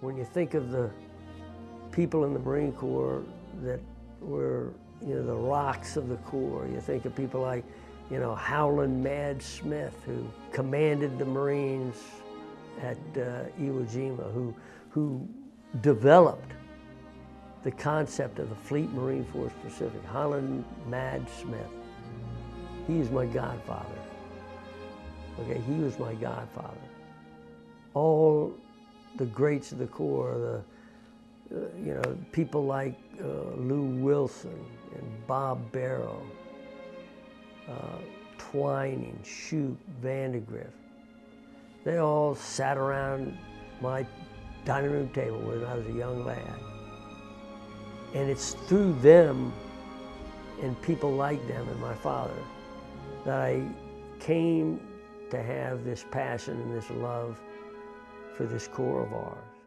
When you think of the people in the Marine Corps that were, you know, the rocks of the Corps, you think of people like, you know, Howlin' Mad Smith, who commanded the Marines at uh, Iwo Jima, who, who developed the concept of the Fleet Marine Force Pacific, Howlin' Mad Smith. He is my godfather. Okay, he was my godfather. All the greats of the Corps, the, uh, you know, people like uh, Lew Wilson and Bob Barrow, uh, Twining, Shoup, Vandegrift. They all sat around my dining room table when I was a young lad. And it's through them and people like them and my father that I came to have this passion and this love for this Corps of ours.